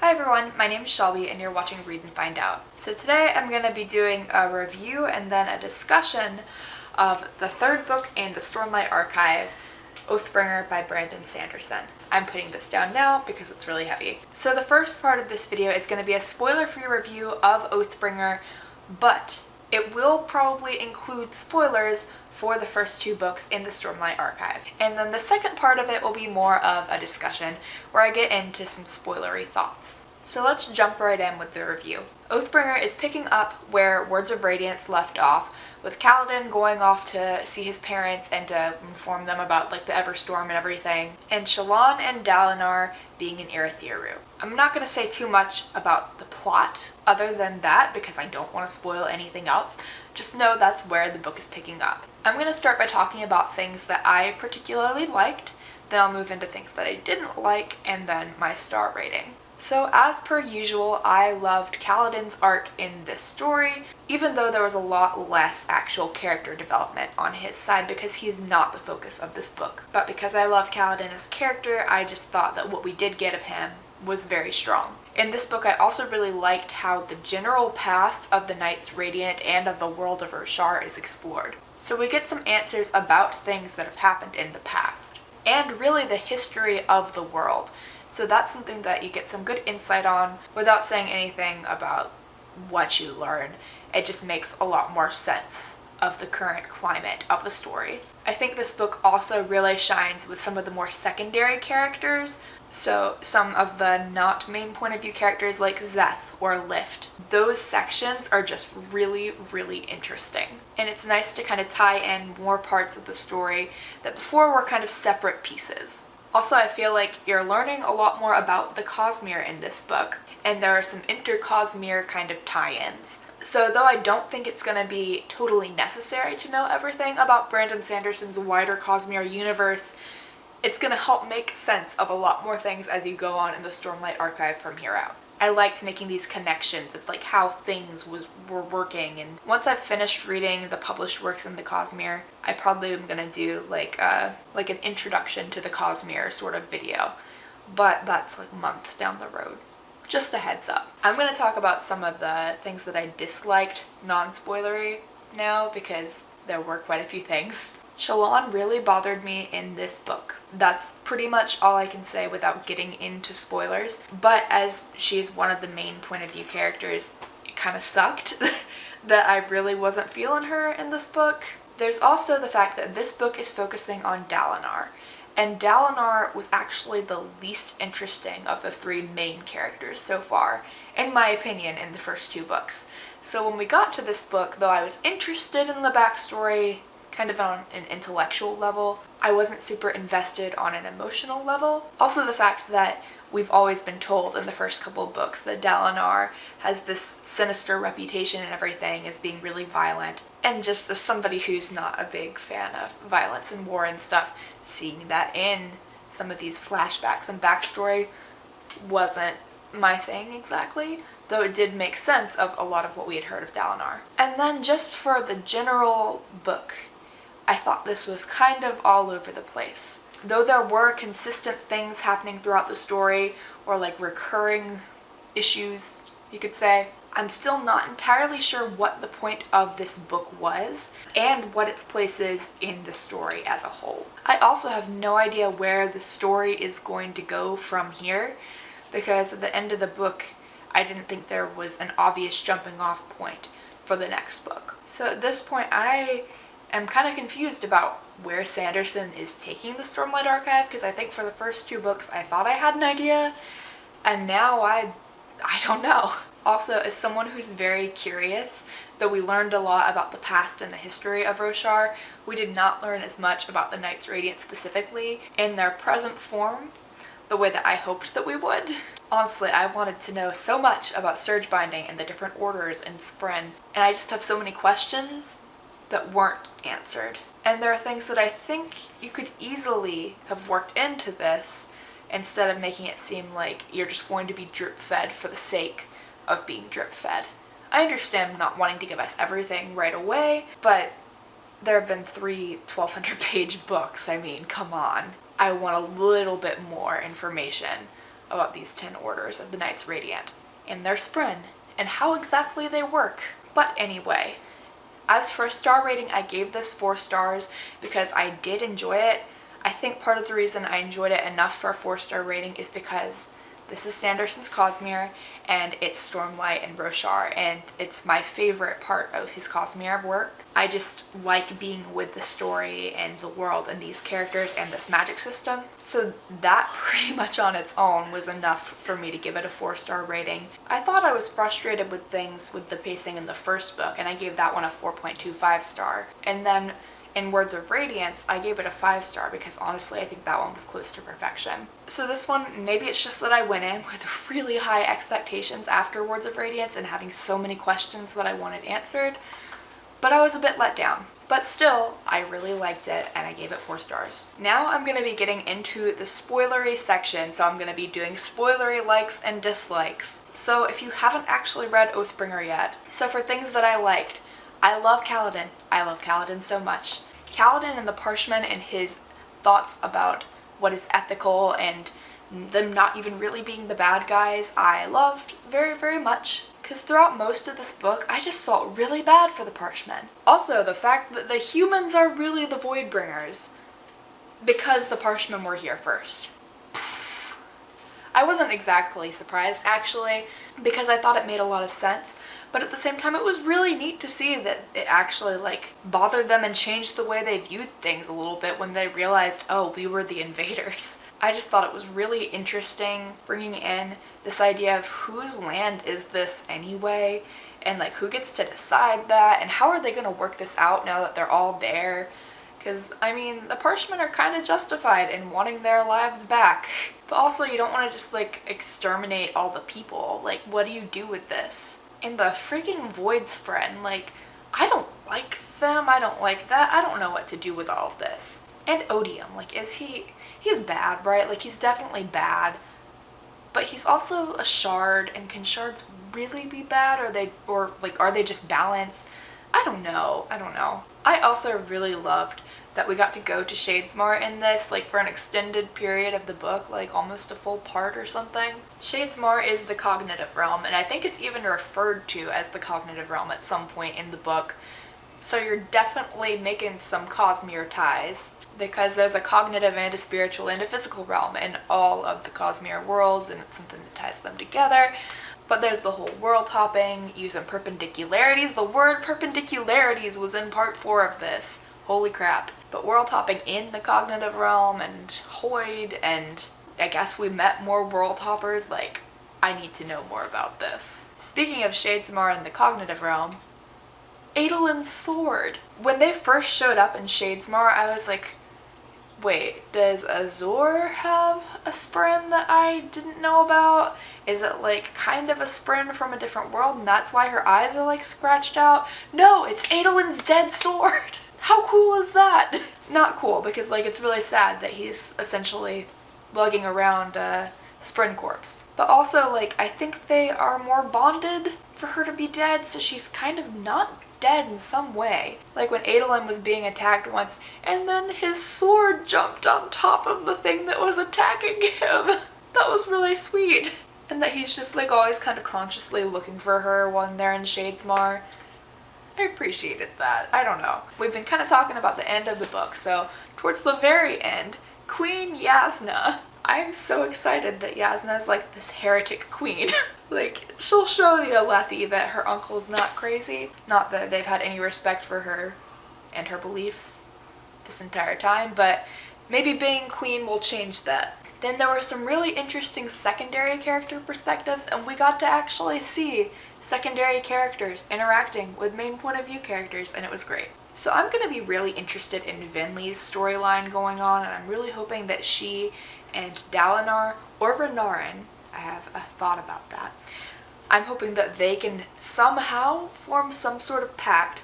Hi everyone, my name is Shelby and you're watching Read and Find Out. So today I'm going to be doing a review and then a discussion of the third book in the Stormlight Archive, Oathbringer by Brandon Sanderson. I'm putting this down now because it's really heavy. So the first part of this video is going to be a spoiler-free review of Oathbringer, but it will probably include spoilers for the first two books in the Stormlight Archive. And then the second part of it will be more of a discussion where I get into some spoilery thoughts. So let's jump right in with the review. Oathbringer is picking up where Words of Radiance left off, with Kaladin going off to see his parents and to inform them about like the Everstorm and everything, and Shallan and Dalinar being in Urithiru. I'm not going to say too much about the plot other than that because I don't want to spoil anything else. Just know that's where the book is picking up. I'm going to start by talking about things that I particularly liked, then I'll move into things that I didn't like, and then my star rating. So as per usual, I loved Kaladin's arc in this story, even though there was a lot less actual character development on his side because he's not the focus of this book. But because I love Kaladin as a character, I just thought that what we did get of him was very strong. In this book, I also really liked how the general past of the Knights Radiant and of the world of Roshar is explored. So we get some answers about things that have happened in the past, and really the history of the world. So that's something that you get some good insight on without saying anything about what you learn. It just makes a lot more sense of the current climate of the story. I think this book also really shines with some of the more secondary characters. So some of the not main point of view characters like Szeth or Lift. Those sections are just really, really interesting. And it's nice to kind of tie in more parts of the story that before were kind of separate pieces. Also, I feel like you're learning a lot more about the Cosmere in this book, and there are some inter-Cosmere kind of tie-ins. So though I don't think it's going to be totally necessary to know everything about Brandon Sanderson's wider Cosmere universe, it's going to help make sense of a lot more things as you go on in the Stormlight Archive from here out. I liked making these connections of like how things was were working and once I've finished reading the published works in the Cosmere I probably am gonna do like a uh, like an introduction to the Cosmere sort of video but that's like months down the road just a heads up. I'm to talk about some of the things that I disliked non-spoilery now because there were quite a few things. Shallan really bothered me in this book. That's pretty much all I can say without getting into spoilers. But as she's one of the main point of view characters, it kind of sucked that I really wasn't feeling her in this book. There's also the fact that this book is focusing on Dalinar. And Dalinar was actually the least interesting of the three main characters so far, in my opinion, in the first two books. So when we got to this book, though I was interested in the backstory, kind of on an intellectual level. I wasn't super invested on an emotional level. Also the fact that we've always been told in the first couple books that Dalinar has this sinister reputation and everything as being really violent. And just as somebody who's not a big fan of violence and war and stuff, seeing that in some of these flashbacks and backstory wasn't my thing exactly though it did make sense of a lot of what we had heard of Dalinar. And then just for the general book, I thought this was kind of all over the place. Though there were consistent things happening throughout the story, or like recurring issues, you could say, I'm still not entirely sure what the point of this book was and what its place is in the story as a whole. I also have no idea where the story is going to go from here because at the end of the book I didn't think there was an obvious jumping off point for the next book. So at this point I am kind of confused about where Sanderson is taking the Stormlight Archive because I think for the first two books I thought I had an idea and now I I don't know. Also, as someone who's very curious, though we learned a lot about the past and the history of Roshar, we did not learn as much about the Knights Radiant specifically in their present form the way that I hoped that we would. Honestly, I wanted to know so much about Surge Binding and the different orders in Spren, and I just have so many questions that weren't answered. And there are things that I think you could easily have worked into this instead of making it seem like you're just going to be drip fed for the sake of being drip fed. I understand not wanting to give us everything right away, but there have been three 1200 page books. I mean, come on. I want a little bit more information about these 10 orders of the Knights Radiant and their Spren and how exactly they work. But anyway, as for a star rating, I gave this 4 stars because I did enjoy it. I think part of the reason I enjoyed it enough for a 4 star rating is because this is Sanderson's Cosmere and it's Stormlight and Roshar and it's my favorite part of his Cosmere work. I just like being with the story and the world and these characters and this magic system. So that pretty much on its own was enough for me to give it a four star rating. I thought I was frustrated with things with the pacing in the first book and I gave that one a 4.25 star. And then in Words of Radiance, I gave it a 5 star because honestly I think that one was close to perfection. So this one, maybe it's just that I went in with really high expectations after Words of Radiance and having so many questions that I wanted answered, but I was a bit let down. But still, I really liked it and I gave it 4 stars. Now I'm going to be getting into the spoilery section, so I'm going to be doing spoilery likes and dislikes. So if you haven't actually read Oathbringer yet, so for things that I liked, I love Kaladin. I love Kaladin so much. Kaladin and the Parshmen and his thoughts about what is ethical and them not even really being the bad guys I loved very very much because throughout most of this book I just felt really bad for the Parshmen. Also the fact that the humans are really the Voidbringers because the Parshmen were here first. I wasn't exactly surprised actually because I thought it made a lot of sense but at the same time it was really neat to see that it actually like bothered them and changed the way they viewed things a little bit when they realized oh we were the invaders. I just thought it was really interesting bringing in this idea of whose land is this anyway? And like who gets to decide that? And how are they going to work this out now that they're all there? Because I mean the Parshmen are kind of justified in wanting their lives back. But also you don't want to just like exterminate all the people. Like what do you do with this and the freaking void spren like i don't like them i don't like that i don't know what to do with all of this. And odium like is he he's bad right? Like he's definitely bad but he's also a shard and can shards really be bad or they or like are they just balanced i don't know i don't know i also really loved that we got to go to Shadesmar in this, like for an extended period of the book, like almost a full part or something. Shadesmar is the cognitive realm, and I think it's even referred to as the cognitive realm at some point in the book. So you're definitely making some Cosmere ties because there's a cognitive and a spiritual and a physical realm in all of the Cosmere worlds and it's something that ties them together. But there's the whole world hopping, using perpendicularities. The word perpendicularities was in part four of this. Holy crap. But world hopping in the cognitive realm and Hoid and I guess we met more world hoppers, like I need to know more about this. Speaking of Shadesmar in the cognitive realm, Adolin's sword. When they first showed up in Shadesmar, I was like, wait, does Azure have a Spren that I didn't know about? Is it like kind of a Spren from a different world and that's why her eyes are like scratched out? No, it's Adolin's dead sword! How cool is that? Not cool because like it's really sad that he's essentially lugging around a Spren corpse. But also like I think they are more bonded for her to be dead so she's kind of not dead in some way. Like when Adolin was being attacked once and then his sword jumped on top of the thing that was attacking him. That was really sweet. And that he's just like always kind of consciously looking for her when they're in Shadesmar. I appreciated that. I don't know. We've been kind of talking about the end of the book, so towards the very end, Queen Jasnah. I'm so excited that Jasnah is like this heretic queen. like, she'll show the Alethi that her uncle's not crazy. Not that they've had any respect for her and her beliefs this entire time, but maybe being queen will change that. Then there were some really interesting secondary character perspectives and we got to actually see secondary characters interacting with main point of view characters and it was great. So I'm going to be really interested in Venli's storyline going on and I'm really hoping that she and Dalinar or Renarin, I have a thought about that, I'm hoping that they can somehow form some sort of pact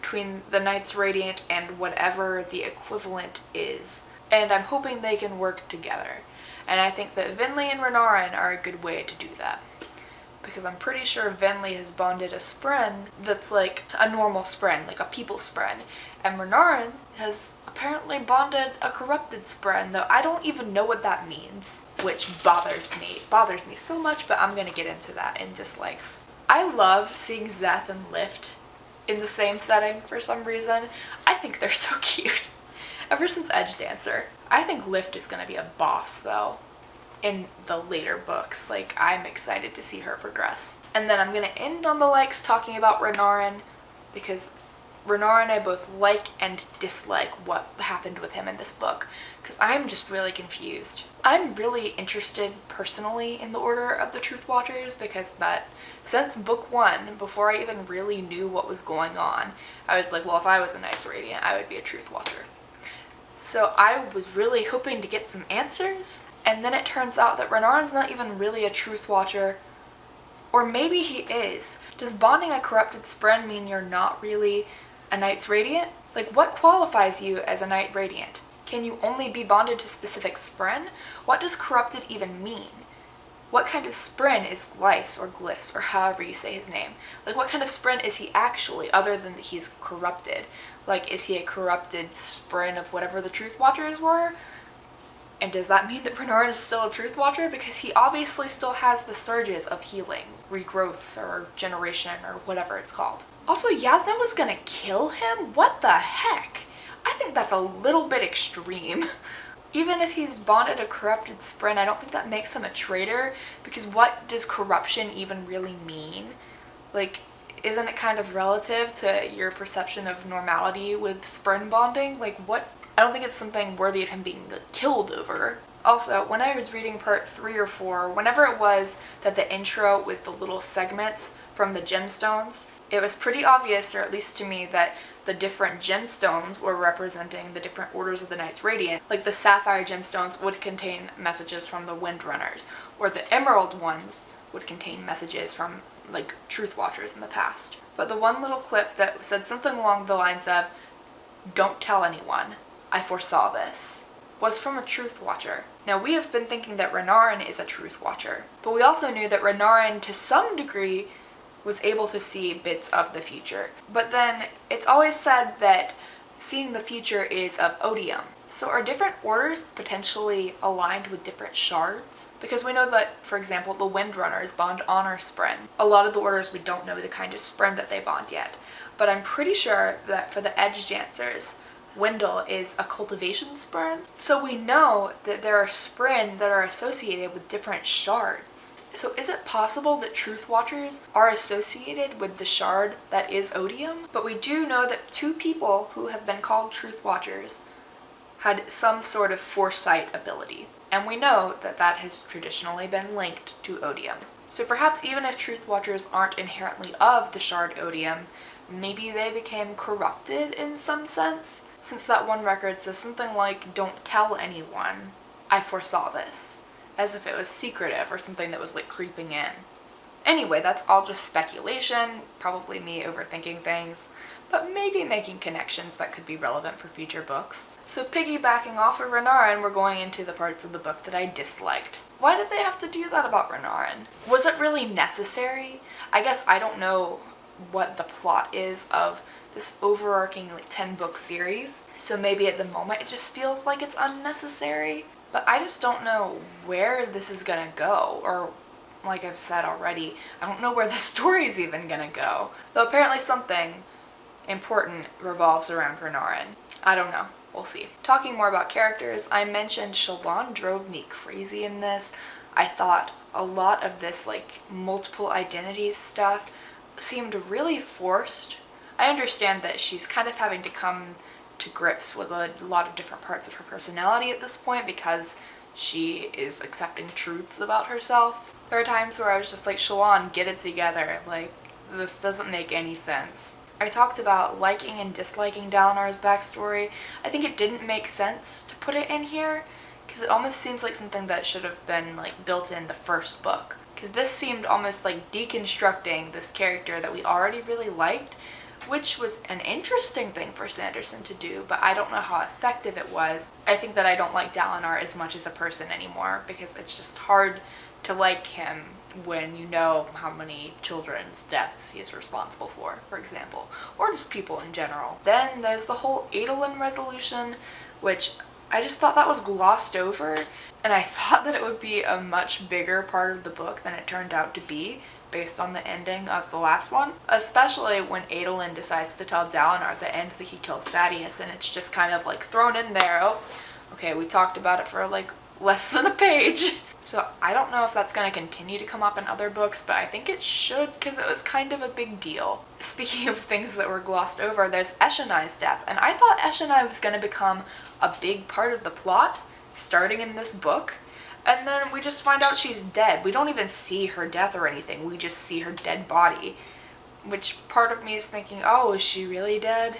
between the Knights Radiant and whatever the equivalent is. And I'm hoping they can work together. And I think that Venli and Renarin are a good way to do that. Because I'm pretty sure Venli has bonded a Spren that's like a normal Spren, like a people Spren. And Renarin has apparently bonded a corrupted Spren, though I don't even know what that means. which bothers me. It bothers me so much, but I'm to get into that in dislikes. I love seeing Szeth and Lift in the same setting for some reason. I think they're so cute. Ever since Edge Dancer. I think Lift is to be a boss though in the later books. Like I'm excited to see her progress. And then I'm going to end on the likes talking about Renarin because Renarin and I both like and dislike what happened with him in this book because I'm just really confused. I'm really interested personally in the Order of the Truth Watchers because that since book one, before I even really knew what was going on, I was like, well, if I was a Knights Radiant, I would be a Truth Watcher. So I was really hoping to get some answers, and then it turns out that Renarin's not even really a Truth Watcher, or maybe he is. Does bonding a corrupted Spren mean you're not really a Knight's Radiant? Like, what qualifies you as a Knight Radiant? Can you only be bonded to specific Spren? What does corrupted even mean? What kind of Spren is Glyce or Gliss or however you say his name? Like what kind of Spren is he actually other than that he's corrupted? Like is he a corrupted Spren of whatever the Truth Watchers were? And does that mean that Renarin is still a Truth Watcher? Because he obviously still has the surges of healing, regrowth, or generation, or whatever it's called. Also, Yasna was gonna kill him? What the heck? I think that's a little bit extreme. Even if he's bonded a corrupted Spren, I don't think that makes him a traitor, because what does corruption even really mean? Like, isn't it kind of relative to your perception of normality with Spren bonding? Like, what? I don't think it's something worthy of him being killed over. Also, when I was reading part 3 or 4, whenever it was that the intro with the little segments from the gemstones, it was pretty obvious, or at least to me, that the different gemstones were representing the different orders of the Knights Radiant. Like the sapphire gemstones would contain messages from the Windrunners, or the emerald ones would contain messages from like Truth Watchers in the past. But the one little clip that said something along the lines of, don't tell anyone, I foresaw this, was from a Truth Watcher. Now we have been thinking that Renarin is a Truth Watcher, but we also knew that Renarin to some degree was able to see bits of the future. But then it's always said that seeing the future is of odium. So are different orders potentially aligned with different shards? Because we know that, for example, the Windrunners bond honor Spren. A lot of the orders we don't know the kind of Spren that they bond yet. But I'm pretty sure that for the Edgedancers, Wyndle is a cultivation Spren. So we know that there are Spren that are associated with different shards. So is it possible that Truth Watchers are associated with the shard that is Odium? But we do know that two people who have been called Truth Watchers had some sort of foresight ability. And we know that that has traditionally been linked to Odium. So perhaps even if Truth Watchers aren't inherently of the shard Odium, maybe they became corrupted in some sense? Since that one record says something like, don't tell anyone, I foresaw this as if it was secretive or something that was like creeping in. Anyway, that's all just speculation, probably me overthinking things, but maybe making connections that could be relevant for future books. So piggybacking off of Renarin, we're going into the parts of the book that I disliked. Why did they have to do that about Renarin? Was it really necessary? I guess I don't know what the plot is of this overarching like 10 book series, so maybe at the moment it just feels like it's unnecessary. But I just don't know where this is gonna go or like I've said already, I don't know where the story is even gonna go. Though apparently something important revolves around Renarin. I don't know. We'll see. Talking more about characters, I mentioned Shallan drove me crazy in this. I thought a lot of this like multiple identities stuff seemed really forced. I understand that she's kind of having to come to grips with a lot of different parts of her personality at this point because she is accepting truths about herself. There are times where I was just like, Shallan, get it together. Like, this doesn't make any sense. I talked about liking and disliking Dalinar's backstory. I think it didn't make sense to put it in here because it almost seems like something that should have been like built in the first book. Because this seemed almost like deconstructing this character that we already really liked which was an interesting thing for Sanderson to do, but I don't know how effective it was. I think that I don't like Dalinar as much as a person anymore because it's just hard to like him when you know how many children's deaths he is responsible for, for example, or just people in general. Then there's the whole Adolin resolution, which I just thought that was glossed over and I thought that it would be a much bigger part of the book than it turned out to be based on the ending of the last one. Especially when Adolin decides to tell Dalinar at the end that he killed Sadeas and it's just kind of like thrown in there. Oh, okay, we talked about it for like less than a page. So I don't know if that's going to continue to come up in other books, but I think it should because it was kind of a big deal. Speaking of things that were glossed over, there's Eshonai's death, and I thought Eshonai was going to become a big part of the plot starting in this book. And then we just find out she's dead. We don't even see her death or anything. We just see her dead body. Which part of me is thinking, oh, is she really dead?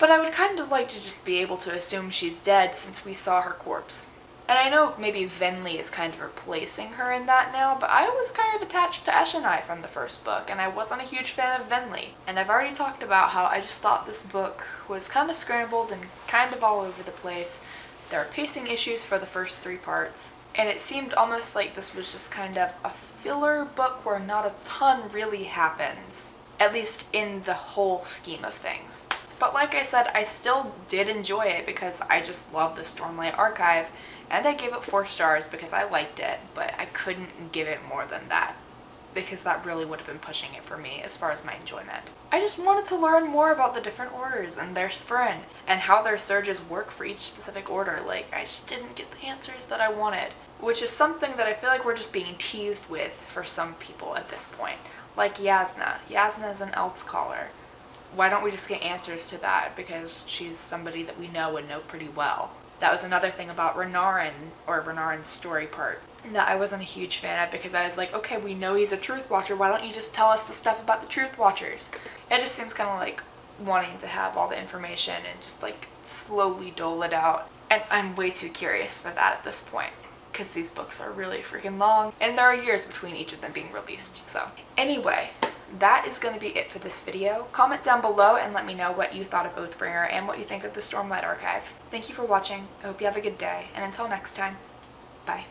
But I would kind of like to just be able to assume she's dead since we saw her corpse. And I know maybe Venli is kind of replacing her in that now, but I was kind of attached to Eshonai from the first book, and I wasn't a huge fan of Venli. And I've already talked about how I just thought this book was kind of scrambled and kind of all over the place. There are pacing issues for the first three parts, and it seemed almost like this was just kind of a filler book where not a ton really happens, at least in the whole scheme of things. But like I said, I still did enjoy it because I just love the Stormlight Archive, and I gave it four stars because I liked it, but I couldn't give it more than that because that really would have been pushing it for me as far as my enjoyment. I just wanted to learn more about the different orders and their spren and how their surges work for each specific order. Like, I just didn't get the answers that I wanted, which is something that I feel like we're just being teased with for some people at this point. Like Yasna. Yasna is an Elsecaller. Why don't we just get answers to that because she's somebody that we know and know pretty well that was another thing about Renarin, or Renarin's story part, that I wasn't a huge fan of because I was like, okay, we know he's a Truth Watcher, why don't you just tell us the stuff about the Truth Watchers? It just seems kind of like wanting to have all the information and just like slowly dole it out. And I'm way too curious for that at this point because these books are really freaking long and there are years between each of them being released. So anyway, that is going to be it for this video. Comment down below and let me know what you thought of Oathbringer and what you think of the Stormlight Archive. Thank you for watching. I hope you have a good day, and until next time, bye.